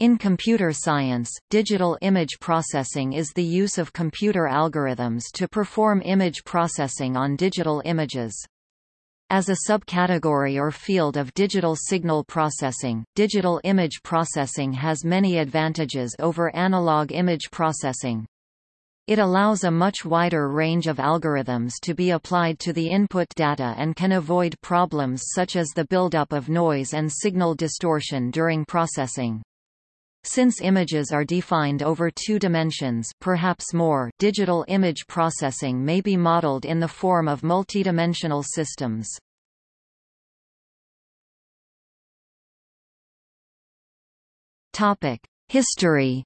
In computer science, digital image processing is the use of computer algorithms to perform image processing on digital images. As a subcategory or field of digital signal processing, digital image processing has many advantages over analog image processing. It allows a much wider range of algorithms to be applied to the input data and can avoid problems such as the buildup of noise and signal distortion during processing. Since images are defined over two dimensions perhaps more, digital image processing may be modeled in the form of multidimensional systems. History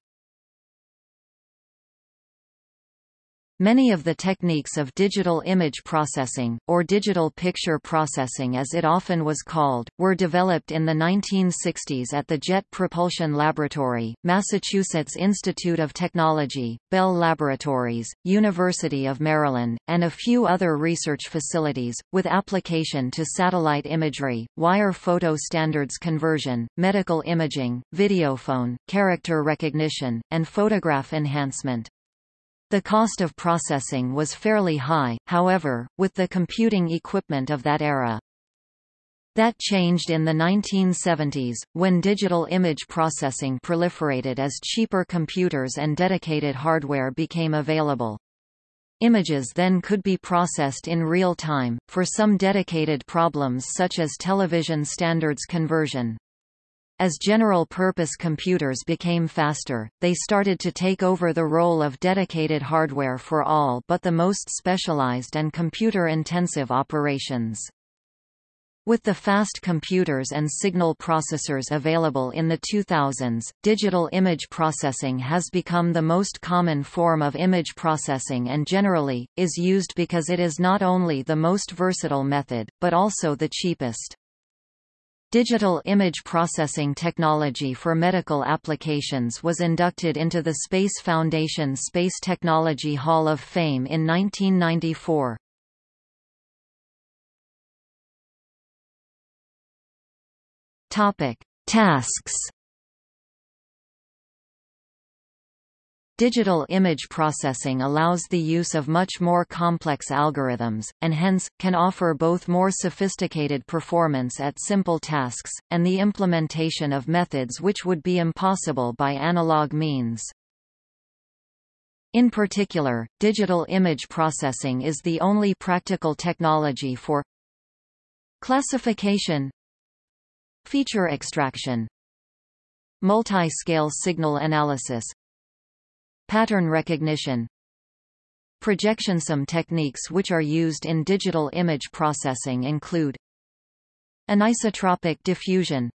Many of the techniques of digital image processing, or digital picture processing as it often was called, were developed in the 1960s at the Jet Propulsion Laboratory, Massachusetts Institute of Technology, Bell Laboratories, University of Maryland, and a few other research facilities, with application to satellite imagery, wire photo standards conversion, medical imaging, videophone, character recognition, and photograph enhancement. The cost of processing was fairly high, however, with the computing equipment of that era. That changed in the 1970s, when digital image processing proliferated as cheaper computers and dedicated hardware became available. Images then could be processed in real time, for some dedicated problems such as television standards conversion. As general-purpose computers became faster, they started to take over the role of dedicated hardware for all but the most specialized and computer-intensive operations. With the fast computers and signal processors available in the 2000s, digital image processing has become the most common form of image processing and generally, is used because it is not only the most versatile method, but also the cheapest. Digital image processing technology for medical applications was inducted into the Space Foundation Space Technology Hall of Fame in 1994. Topic: Tasks Digital image processing allows the use of much more complex algorithms, and hence, can offer both more sophisticated performance at simple tasks, and the implementation of methods which would be impossible by analog means. In particular, digital image processing is the only practical technology for classification feature extraction multi-scale signal analysis Pattern recognition Projection. Some techniques which are used in digital image processing include Anisotropic diffusion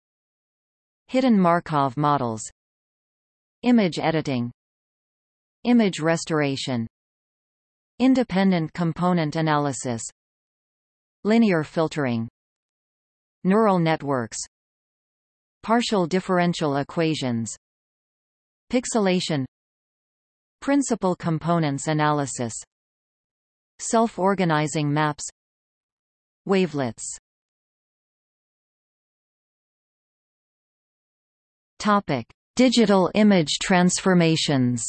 Hidden Markov models Image editing Image restoration Independent component analysis Linear filtering Neural networks Partial differential equations Pixelation Principal components analysis. Self-organizing maps. Wavelets. Topic: Digital image transformations.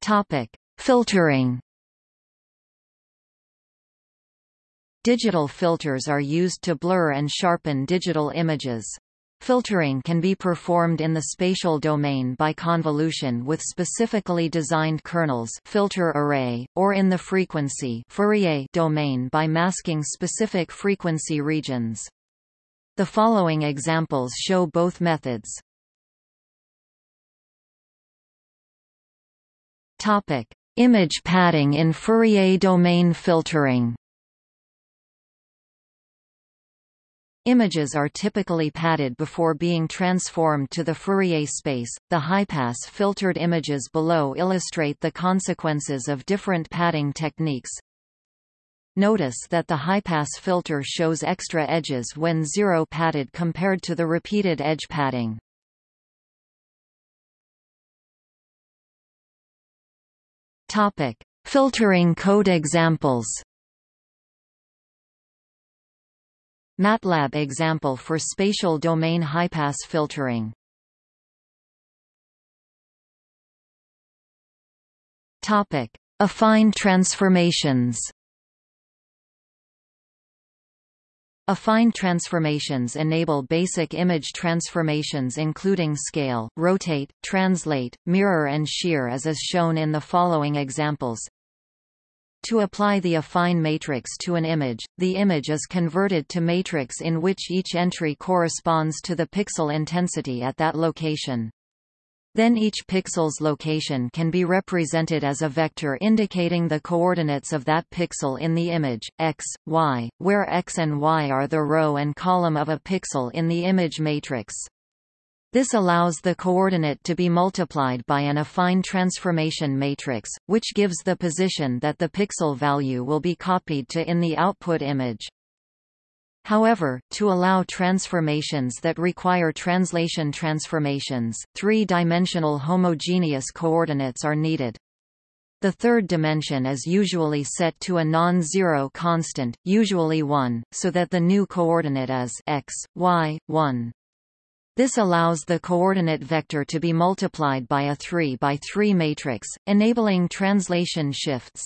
Topic: Filtering. Digital filters are used to blur and sharpen digital images. Filtering can be performed in the spatial domain by convolution with specifically designed kernels filter array, or in the frequency Fourier domain by masking specific frequency regions. The following examples show both methods. Topic: Image padding in Fourier domain filtering. Images are typically padded before being transformed to the Fourier space. The high-pass filtered images below illustrate the consequences of different padding techniques. Notice that the high-pass filter shows extra edges when zero padded compared to the repeated edge padding. Topic: Filtering code examples. MATLAB example for spatial domain high-pass filtering. Topic: Affine transformations. Affine transformations enable basic image transformations including scale, rotate, translate, mirror and shear as is shown in the following examples. To apply the affine matrix to an image, the image is converted to matrix in which each entry corresponds to the pixel intensity at that location. Then each pixel's location can be represented as a vector indicating the coordinates of that pixel in the image, x, y, where x and y are the row and column of a pixel in the image matrix. This allows the coordinate to be multiplied by an affine transformation matrix, which gives the position that the pixel value will be copied to in the output image. However, to allow transformations that require translation transformations, three-dimensional homogeneous coordinates are needed. The third dimension is usually set to a non-zero constant, usually 1, so that the new coordinate is x, y, 1. This allows the coordinate vector to be multiplied by a 3 by 3 matrix, enabling translation shifts.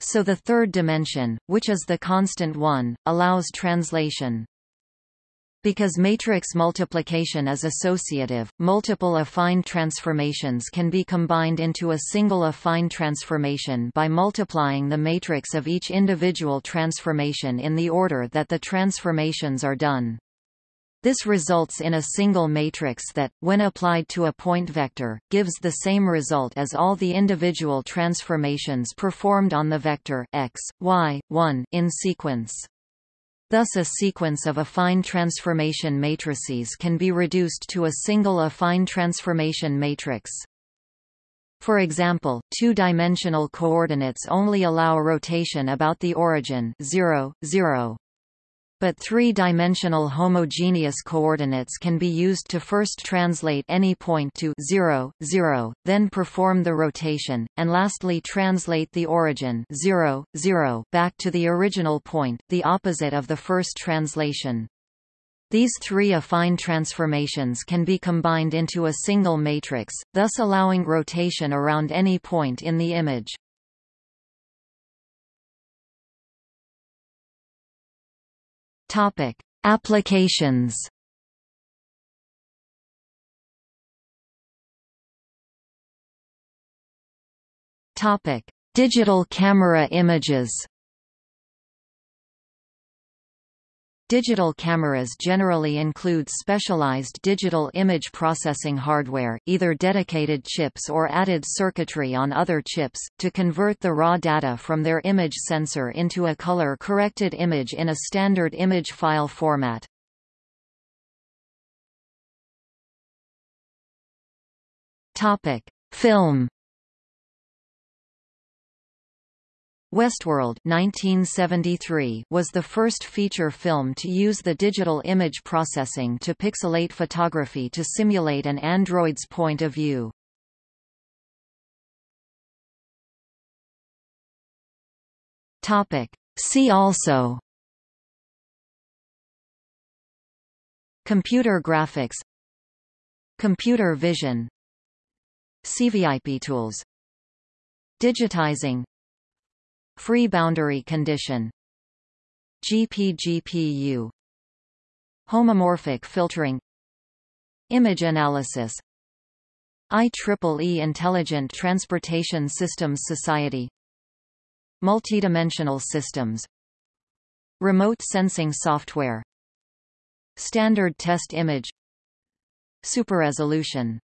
So the third dimension, which is the constant one, allows translation. Because matrix multiplication is associative, multiple affine transformations can be combined into a single affine transformation by multiplying the matrix of each individual transformation in the order that the transformations are done. This results in a single matrix that, when applied to a point vector, gives the same result as all the individual transformations performed on the vector x, y, 1 in sequence. Thus a sequence of affine transformation matrices can be reduced to a single affine transformation matrix. For example, two-dimensional coordinates only allow rotation about the origin 0, 0 but three-dimensional homogeneous coordinates can be used to first translate any point to 0, 0, then perform the rotation, and lastly translate the origin 0, 0 back to the original point, the opposite of the first translation. These three affine transformations can be combined into a single matrix, thus allowing rotation around any point in the image. Topic: Applications. Topic: Digital camera images. Digital cameras generally include specialized digital image processing hardware, either dedicated chips or added circuitry on other chips, to convert the raw data from their image sensor into a color-corrected image in a standard image file format. Film Westworld 1973 was the first feature film to use the digital image processing to pixelate photography to simulate an android's point of view. Topic. See also Computer graphics Computer vision CVIP tools Digitizing Free boundary condition. GPGPU Homomorphic filtering. Image analysis. IEEE Intelligent Transportation Systems Society. Multidimensional systems. Remote sensing software. Standard test image. Superresolution